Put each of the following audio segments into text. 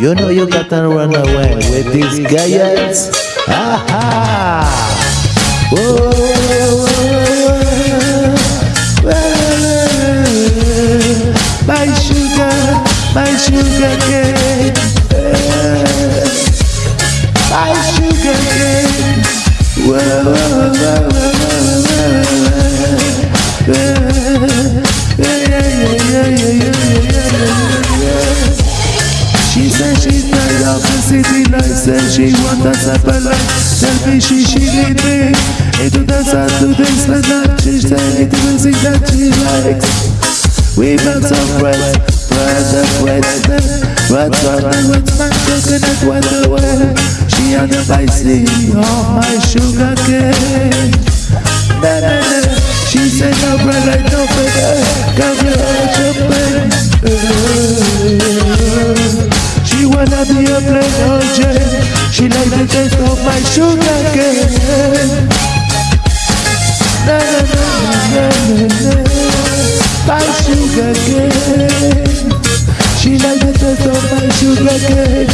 You know you gotta run away with these guys. Aha! My sugar, my sugar cane. She said she's tired of the city lights and she want a separate life. Tell me she she need me. Into the sun to this and that. She said it the music that she likes. We met some friends, friends and friends. What's on my what's my coconut away. She on the bicycle on my sugar She like the taste of my sugar cane. Na na na na na na. My sugar cane. She like the taste of my sugar cane.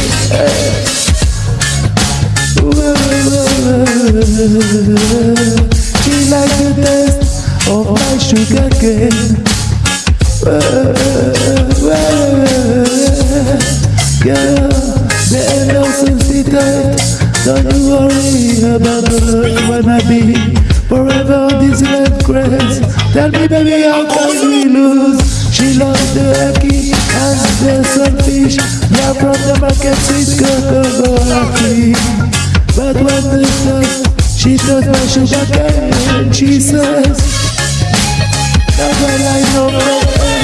She like the taste of my sugar cane. Girl, there ain't no substitute. Don't you worry about the love wanna be forever on this land grace. Tell me, baby, how can we lose? She loves the hacky and the sunfish. Yeah, from the market, sweet cocoa But when the dust, she does my sugar cane. and She says, Never like no man,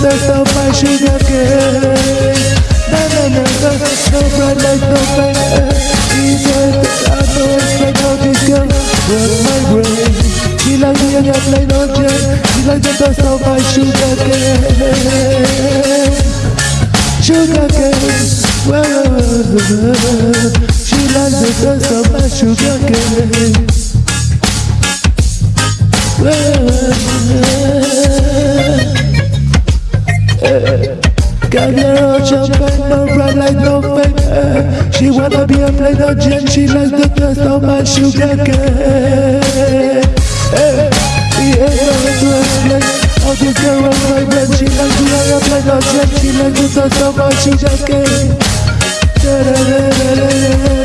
the of my sugar cane. No, no, no, no, no bread like no pain. She said, I know expect how this girl work my brain. She like me and a plain old Jane. She like the taste of my sugar cane. Sugar cane. Well, she like the taste of my sugar cane. Got She wanna be a plain old Jane, she likes the taste of my sugar cane. He ain't nothing to explain. How this girl was my brain, she likes to be a plain old Jane, she likes the taste of my sugar cane.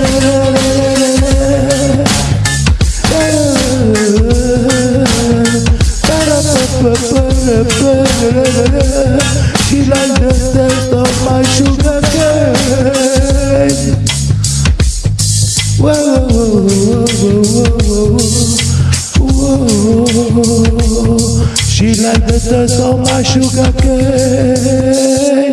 She like the taste of my sugar cane.